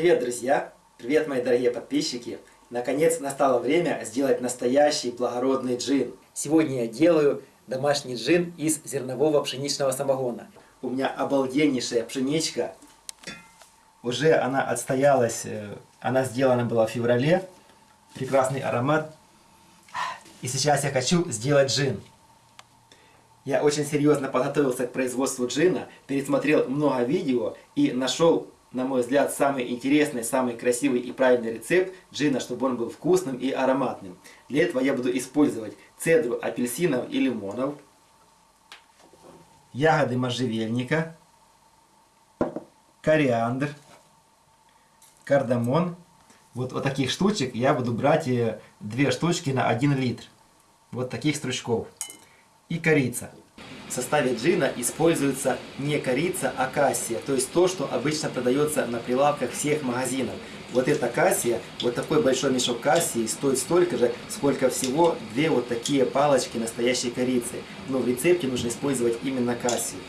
Привет, друзья! Привет, мои дорогие подписчики! Наконец настало время сделать настоящий благородный джин. Сегодня я делаю домашний джин из зернового пшеничного самогона. У меня обалденнейшая пшеничка. Уже она отстоялась, э, она сделана была в феврале. Прекрасный аромат. И сейчас я хочу сделать джин. Я очень серьезно подготовился к производству джина, пересмотрел много видео и нашел на мой взгляд, самый интересный, самый красивый и правильный рецепт джина, чтобы он был вкусным и ароматным. Для этого я буду использовать цедру апельсинов и лимонов, ягоды можжевельника, кориандр, кардамон. Вот, вот таких штучек я буду брать э, две штучки на 1 литр. Вот таких стручков. И корица. В составе джина используется не корица, а кассия, то есть то, что обычно продается на прилавках всех магазинов. Вот эта кассия, вот такой большой мешок кассии стоит столько же, сколько всего две вот такие палочки настоящей корицы. Но в рецепте нужно использовать именно кассию.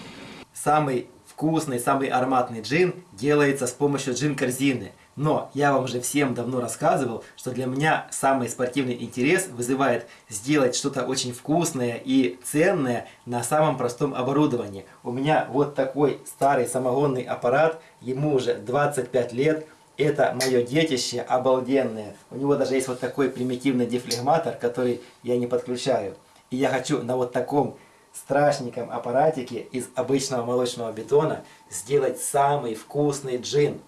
Самый вкусный, самый ароматный джин делается с помощью джин-корзины. Но я вам уже всем давно рассказывал, что для меня самый спортивный интерес вызывает сделать что-то очень вкусное и ценное на самом простом оборудовании. У меня вот такой старый самогонный аппарат, ему уже 25 лет. Это мое детище обалденное. У него даже есть вот такой примитивный дефлегматор, который я не подключаю. И я хочу на вот таком страшненьком аппаратике из обычного молочного бетона сделать самый вкусный джин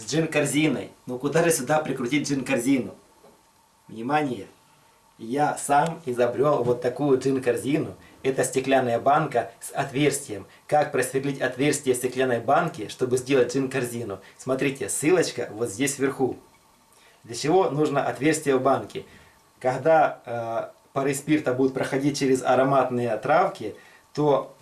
с джин-корзиной. Ну куда же сюда прикрутить джин-корзину? Внимание! Я сам изобрел вот такую джин-корзину. Это стеклянная банка с отверстием. Как просверлить отверстие в стеклянной банке, чтобы сделать джин-корзину? Смотрите, ссылочка вот здесь вверху. Для чего нужно отверстие в банке? Когда э, пары спирта будут проходить через ароматные травки, то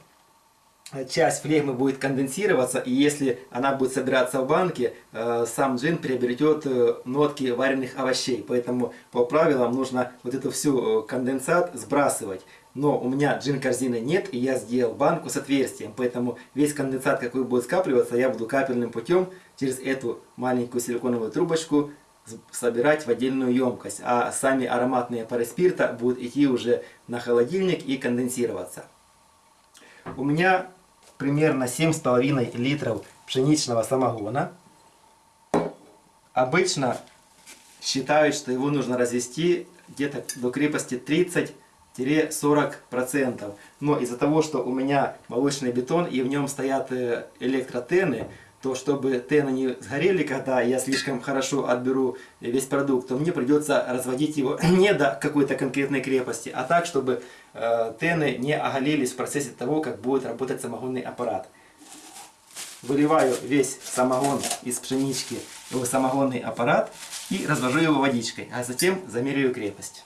часть флегмы будет конденсироваться, и если она будет собираться в банке, э, сам джин приобретет э, нотки вареных овощей. Поэтому по правилам нужно вот эту всю э, конденсат сбрасывать. Но у меня джин корзины нет, и я сделал банку с отверстием. Поэтому весь конденсат, какой будет скапливаться, я буду капельным путем через эту маленькую силиконовую трубочку собирать в отдельную емкость. А сами ароматные пары спирта будут идти уже на холодильник и конденсироваться. У меня примерно 7,5 литров пшеничного самогона. Обычно считают, что его нужно развести где-то до крепости 30-40%. Но из-за того, что у меня молочный бетон и в нем стоят э, электротены, то чтобы тены не сгорели, когда я слишком хорошо отберу весь продукт, то мне придется разводить его не до какой-то конкретной крепости, а так, чтобы тены не оголились в процессе того, как будет работать самогонный аппарат. Выливаю весь самогон из пшенички в самогонный аппарат и развожу его водичкой, а затем замеряю крепость.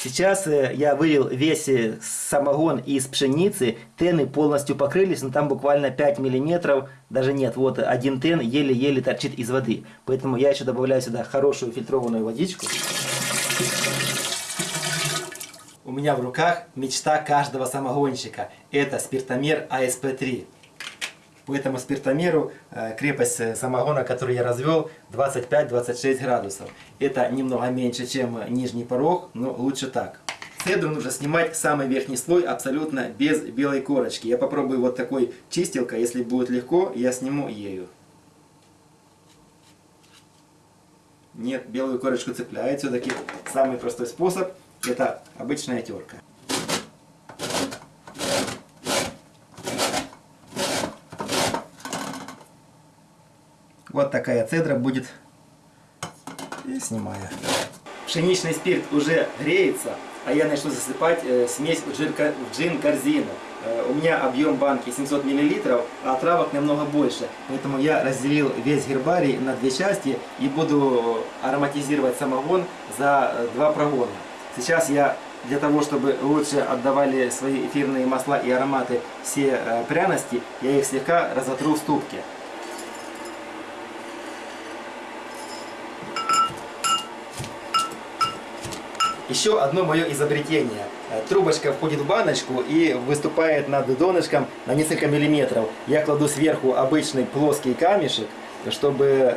Сейчас э, я вылил весь э, самогон из пшеницы, тены полностью покрылись, но там буквально 5 миллиметров, даже нет, вот один тен еле-еле торчит из воды. Поэтому я еще добавляю сюда хорошую фильтрованную водичку. У меня в руках мечта каждого самогонщика. Это спиртомер АСП-3. По этому спиртомеру э, крепость самогона, который я развел, 25-26 градусов. Это немного меньше, чем нижний порог, но лучше так. Цедру нужно снимать самый верхний слой абсолютно без белой корочки. Я попробую вот такой чистилкой, если будет легко, я сниму ею. Нет, белую корочку цепляет. Все-таки самый простой способ это обычная терка. Вот такая цедра будет. И снимаю. Пшеничный спирт уже греется, а я начну засыпать э, смесь в джин-корзину. Э, у меня объем банки 700 мл, а травок намного больше. Поэтому я разделил весь гербарий на две части и буду ароматизировать самогон за э, два прогона. Сейчас я для того, чтобы лучше отдавали свои эфирные масла и ароматы все э, пряности, я их слегка разотру в ступке. Еще одно мое изобретение. Э, Трубочка входит в баночку и выступает над донышком на несколько миллиметров. Я кладу сверху обычный плоский камешек, чтобы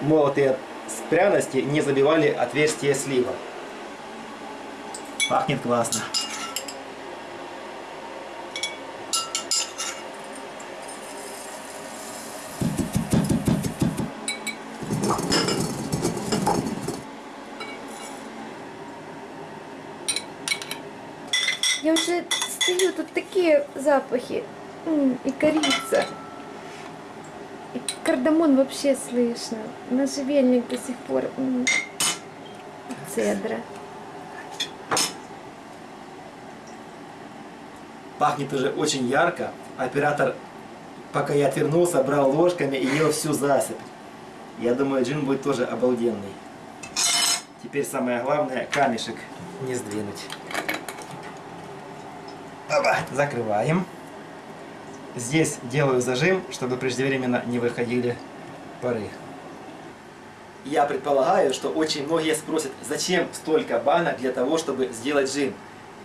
молотые пряности не забивали отверстие слива. Пахнет классно. Я уже стою, тут такие запахи. И корица. И кардамон вообще слышно. Можжевельник до сих пор. Цедра. Пахнет уже очень ярко. Оператор, пока я отвернулся, брал ложками и ел всю засыпь. Я думаю, джин будет тоже обалденный. Теперь самое главное, камешек не сдвинуть. Опа, закрываем. Здесь делаю зажим, чтобы преждевременно не выходили пары. Я предполагаю, что очень многие спросят, зачем столько банок для того, чтобы сделать джин.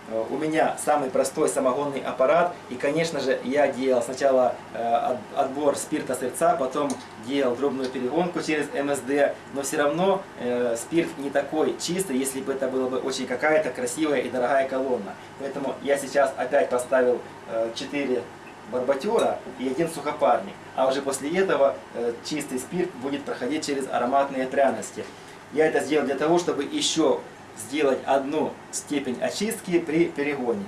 Э, У меня самый простой самогонный аппарат, и, конечно же, я делал сначала э, от- отбор спирта сырца, потом делал дробную перегонку через МСД, но все равно э, спирт не такой чистый, если бы это была бы очень какая-то красивая и дорогая колонна. Поэтому я сейчас опять поставил 4 барбатюра и один сухопарник, а уже после этого чистый спирт будет проходить через ароматные пряности. Я это сделал для того, чтобы еще сделать одну степень очистки при перегоне.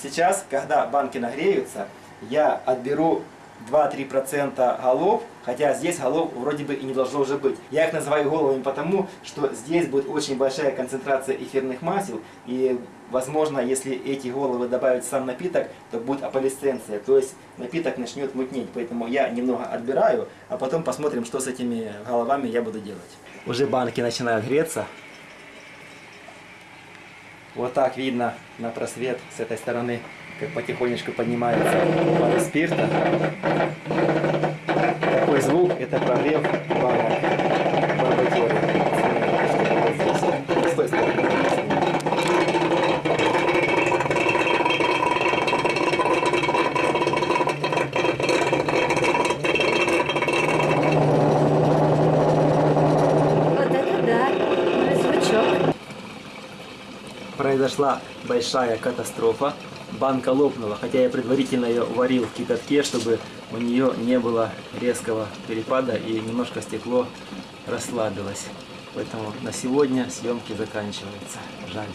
Сейчас, когда банки нагреются, я отберу 2-3% голов, хотя здесь голов вроде бы и не должно уже быть. Я их называю головами потому, что здесь будет очень большая концентрация эфирных масел, и возможно, если эти головы добавить в сам напиток, то будет аполисценция, то есть напиток начнет мутнеть, поэтому я немного отбираю, а потом посмотрим, что с этими головами я буду делать. Уже банки начинают греться, вот так видно на просвет с этой стороны, как потихонечку поднимается пара спирта. Такой звук – это прогрев банок барбекюра. С той стороны. Вот это да. Ну и звучок. Произошла большая катастрофа. Банка лопнула, хотя я предварительно ее варил в кипятке, чтобы у нее не было резкого перепада и немножко стекло расслабилось. Поэтому на сегодня съемки заканчиваются. Жаль.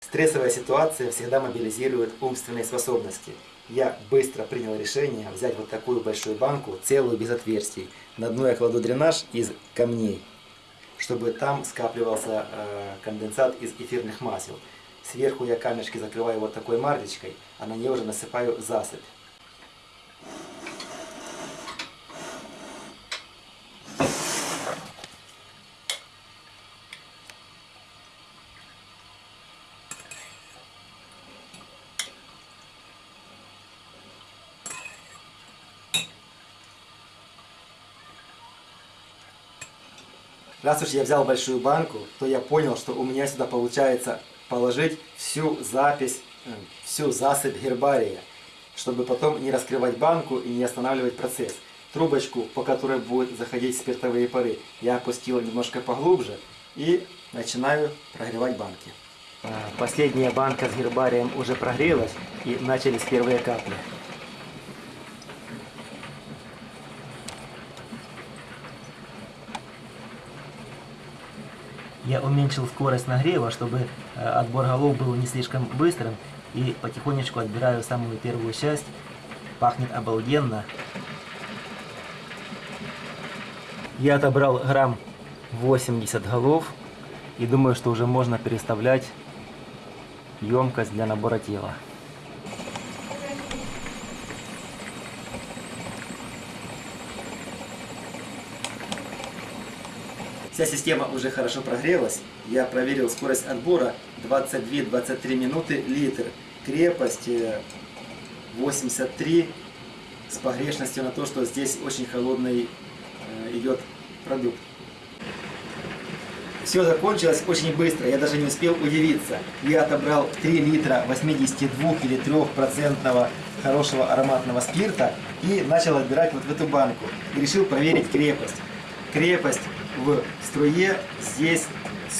Стрессовая ситуация всегда мобилизирует умственные способности. Я быстро принял решение взять вот такую большую банку, целую без отверстий. На дно я кладу дренаж из камней, чтобы там скапливался э, конденсат из эфирных масел. Сверху я камешки закрываю вот такой марлечкой, а на нее уже насыпаю засыпь. Раз уж я взял большую банку, то я понял, что у меня сюда получается положить всю запись, э, всю засыпь гербария, чтобы потом не раскрывать банку и не останавливать процесс. Трубочку, по которой будут заходить спиртовые пары, я опустил немножко поглубже и начинаю прогревать банки. А, Последняя банка с гербарием уже прогрелась и начались первые капли. Я уменьшил скорость нагрева, чтобы э, отбор голов был не слишком быстрым. И потихонечку отбираю самую первую часть. Пахнет обалденно. Я отобрал грамм 80 голов. И думаю, что уже можно переставлять емкость для набора тела. Вся система уже хорошо прогрелась. Я проверил скорость отбора 22-23 минуты литр. Крепость э, 83 с погрешностью на то, что здесь очень холодный э, идет продукт. Все закончилось очень быстро, я даже не успел удивиться. Я отобрал 3 литра 82 или 3% хорошего ароматного спирта и начал отбирать вот в эту банку. И решил проверить крепость. Крепость в струе здесь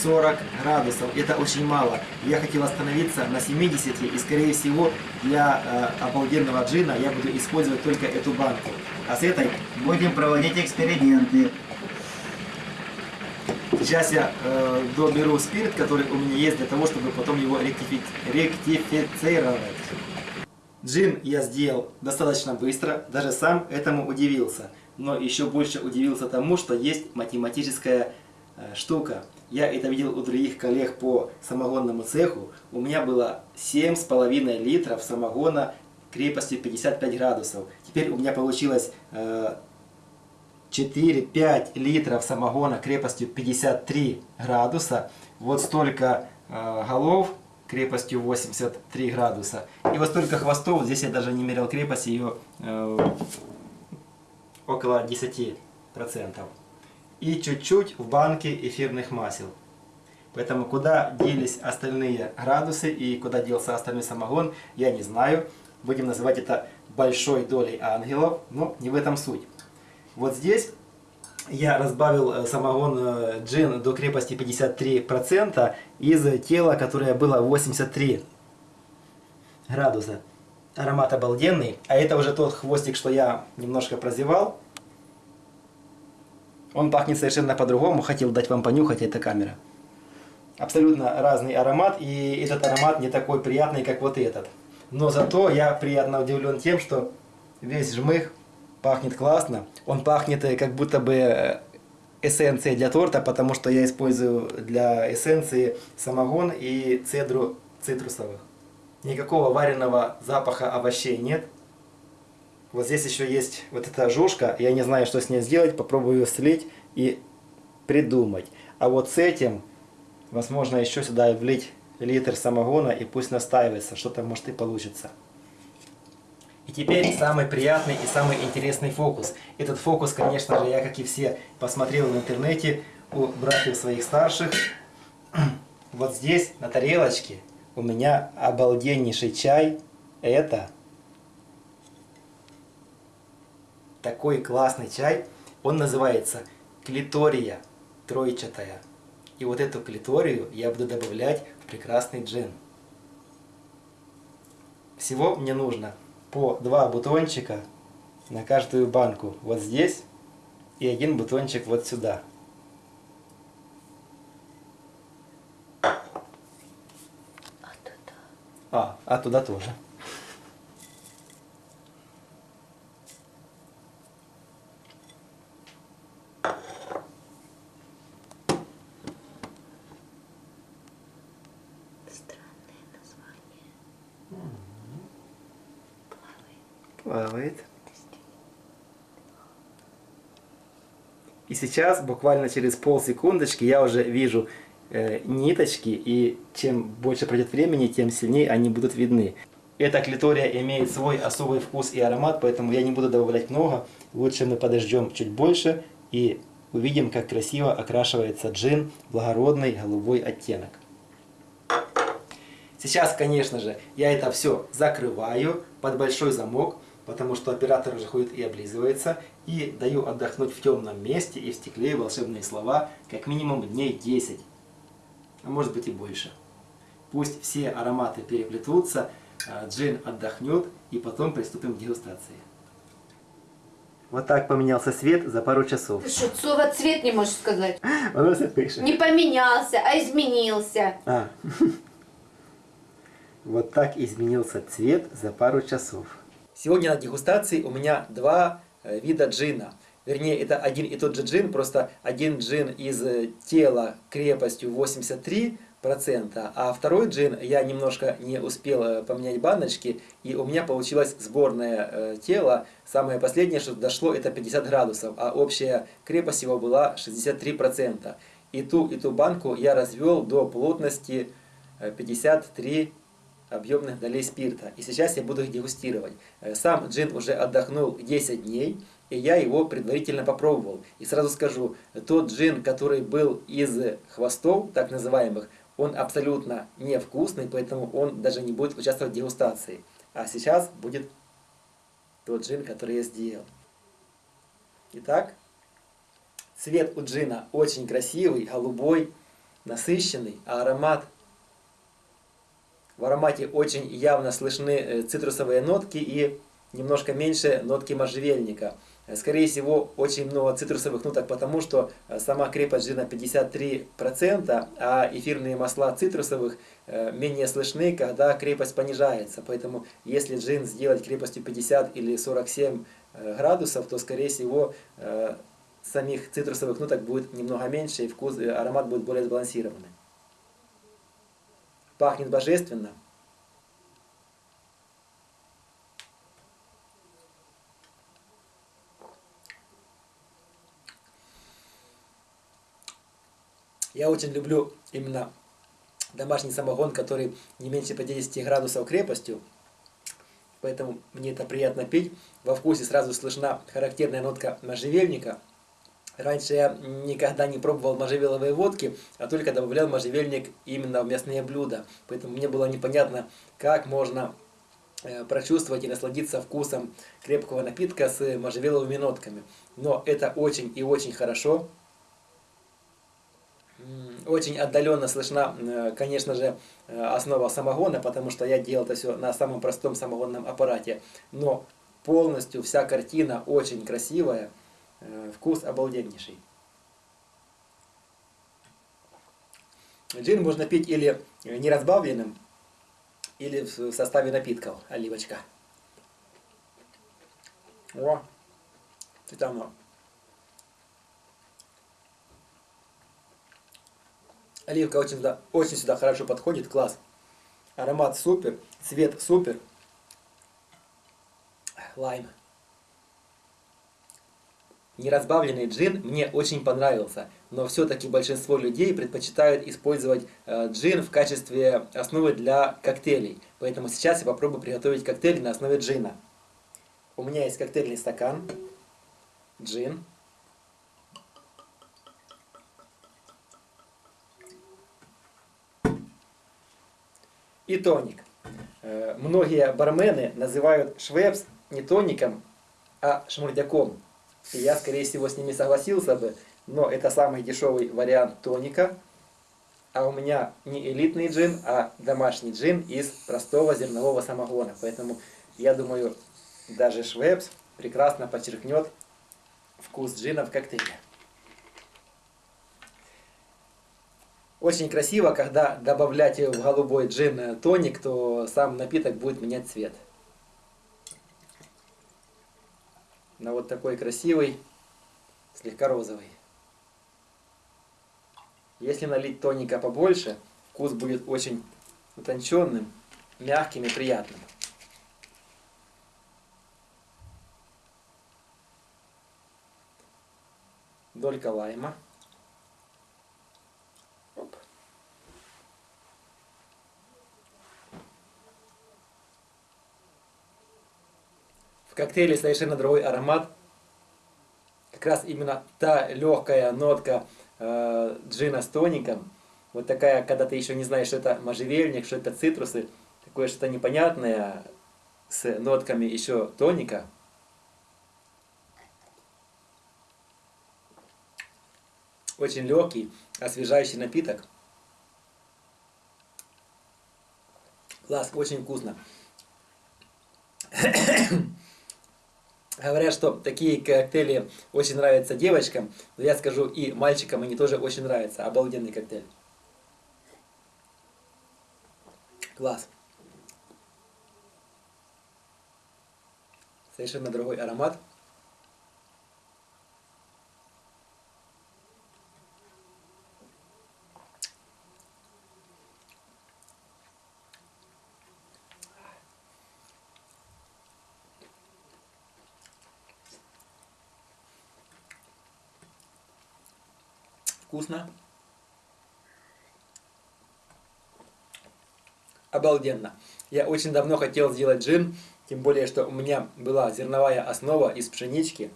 40 градусов. Это очень мало. Я хотел остановиться на 70 и скорее всего для э, обалденного джина я буду использовать только эту банку. А с этой будем проводить эксперименты. Сейчас я э, доберу спирт, который у меня есть, для того, чтобы потом его ректифи- ректифицировать. Джин я сделал достаточно быстро, даже сам этому удивился. Но еще больше удивился тому, что есть математическая э, штука. Я это видел у других коллег по самогонному цеху. У меня было 7,5 литров самогона крепостью 55 градусов. Теперь у меня получилось э, 4-5 литров самогона крепостью 53 градуса. Вот столько э, голов крепостью 83 градуса. И вот столько хвостов, здесь я даже не мерил крепость, ее э, около 10%. И чуть-чуть в банке эфирных масел. Поэтому куда делись остальные градусы и куда делся остальной самогон, я не знаю. Будем называть это большой долей ангелов, но не в этом суть. Вот здесь я разбавил э, самогон э, джин до крепости 53% из тела, которое было 83 градуса. Аромат обалденный. А это уже тот хвостик, что я немножко прозевал. Он пахнет совершенно по-другому. Хотел дать вам понюхать, эта камера. Абсолютно разный аромат. И этот аромат не такой приятный, как вот этот. Но зато я приятно удивлен тем, что весь жмых пахнет классно. Он пахнет э, как будто бы э, эссенцией для торта, потому что я использую для эссенции самогон и цедру цитрусовых. Никакого вареного запаха овощей нет. Вот здесь еще есть вот эта жушка. Я не знаю, что с ней сделать. Попробую ее слить и придумать. А вот с этим, возможно, еще сюда влить литр самогона и пусть настаивается. Что-то может и получится. И теперь самый приятный и самый интересный фокус. Этот фокус, конечно же, я, как и все, посмотрел в интернете у братьев своих старших. Вот здесь, на тарелочке, у меня обалденнейший чай. Это такой классный чай. Он называется клитория тройчатая. И вот эту клиторию я буду добавлять в прекрасный джин. Всего мне нужно по два бутончика на каждую банку вот здесь и один бутончик вот сюда. А туда. А, туда тоже. Странное название. Плавает. Плавает. И сейчас, буквально через полсекундочки, я уже вижу э, ниточки, и чем больше пройдет времени, тем сильнее они будут видны. Эта клитория имеет свой особый вкус и аромат, поэтому я не буду добавлять много. Лучше мы подождем чуть больше и увидим, как красиво окрашивается джин, благородный голубой оттенок. Сейчас, конечно же, я это все закрываю под большой замок, потому что оператор уже ходит и облизывается, и даю отдохнуть в темном месте и в стекле волшебные слова как минимум дней 10, а может быть и больше. Пусть все ароматы переплетутся, а, джин отдохнет, и потом приступим к дегустации. Вот так поменялся свет за пару часов. Ты что, слово цвет не можешь сказать? Воно все пише. Не поменялся, а изменился. А. Вот так изменился цвет за пару часов. Сегодня на дегустации у меня два э, вида джина. Вернее, это один и тот же джин, просто один джин из э, тела крепостью 83%, а второй джин я немножко не успел э, поменять баночки, и у меня получилось сборное э, тело. Самое последнее, что дошло, это 50 градусов, а общая крепость его была 63%. И ту, и ту банку я развел до плотности э, 53 объемных долей спирта. И сейчас я буду их дегустировать. Сам джин уже отдохнул 10 дней. И я его предварительно попробовал. И сразу скажу, тот джин, который был из хвостов, так называемых, он абсолютно невкусный, поэтому он даже не будет участвовать в дегустации. А сейчас будет тот джин, который я сделал. Итак, цвет у джина очень красивый, голубой, насыщенный, а аромат... В аромате очень явно слышны э, цитрусовые нотки и немножко меньше нотки можжевельника. Скорее всего, очень много цитрусовых ноток, потому что э, сама крепость джина 53%, а эфирные масла цитрусовых э, менее слышны, когда крепость понижается. Поэтому, если джин сделать крепостью 50 или 47 градусов, то, скорее всего, самих цитрусовых ноток будет немного меньше, и вкус, аромат будет более сбалансированный. Пахнет божественно. Я очень люблю именно домашний самогон, который не меньше 50 градусов крепостью. Поэтому мне это приятно пить. Во вкусе сразу слышна характерная нотка можжевельника – Раньше я никогда не пробовал можжевеловые водки, а только добавлял можжевельник именно в мясные блюда. Поэтому мне было непонятно, как можно э, прочувствовать и насладиться вкусом крепкого напитка с можжевеловыми нотками. Но это очень и очень хорошо. Очень отдаленно слышна, э, конечно же, э, основа самогона, потому что я делал это все на самом простом самогонном аппарате. Но полностью вся картина очень красивая. Э, вкус обалденнейший. Джин можно пить или неразбавленным, или в составе напитков, оливочка. О, это оно. Оливка очень сюда, очень сюда хорошо подходит, класс. Аромат супер, цвет супер. Лайм. Неразбавленный джин мне очень понравился, но все-таки большинство людей предпочитают использовать э, джин в качестве основы для коктейлей. Поэтому сейчас я попробую приготовить коктейль на основе джина. У меня есть коктейльный стакан, джин. И тоник. Многие бармены называют швепс не тоником, а шмурдяком. И я, скорее всего, с ними согласился бы, но это самый дешевый вариант тоника. А у меня не элитный джин, а домашний джин из простого зернового самогона. Поэтому я думаю, даже Швепс прекрасно подчеркнет вкус джина в Очень красиво, когда добавлять в голубой джин тоник, то сам напиток будет менять цвет. на вот такой красивый, слегка розовый. Если налить тоника побольше, вкус будет очень утонченным, мягким и приятным. Долька лайма. Коктейле совершенно другой аромат. Как раз именно та легкая нотка э, джина с тоником. Вот такая, когда ты еще не знаешь, что это можжевельник, что это цитрусы. Такое что-то непонятное с нотками еще тоника. Очень легкий, освежающий напиток. Класс, очень вкусно. Говорят, что такие коктейли очень нравятся девочкам, но я скажу и мальчикам они тоже очень нравятся. Обалденный коктейль. Класс. Совершенно другой аромат. Вкусно. Обалденно. Я очень давно хотел сделать джин, тем более, что у меня была зерновая основа из пшенички.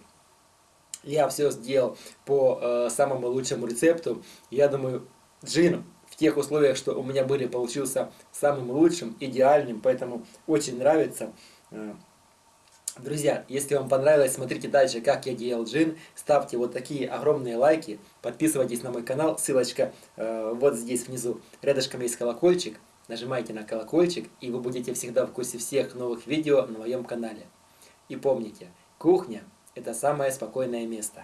Я все сделал по э, самому лучшему рецепту. Я думаю, джин в тех условиях, что у меня были, получился самым лучшим, идеальным, поэтому очень нравится. Друзья, если вам понравилось, смотрите дальше, как я делал джин. Ставьте вот такие огромные лайки. Подписывайтесь на мой канал. Ссылочка э, вот здесь внизу. Рядышком есть колокольчик. Нажимайте на колокольчик, и вы будете всегда в курсе всех новых видео на моем канале. И помните, кухня – это самое спокойное место.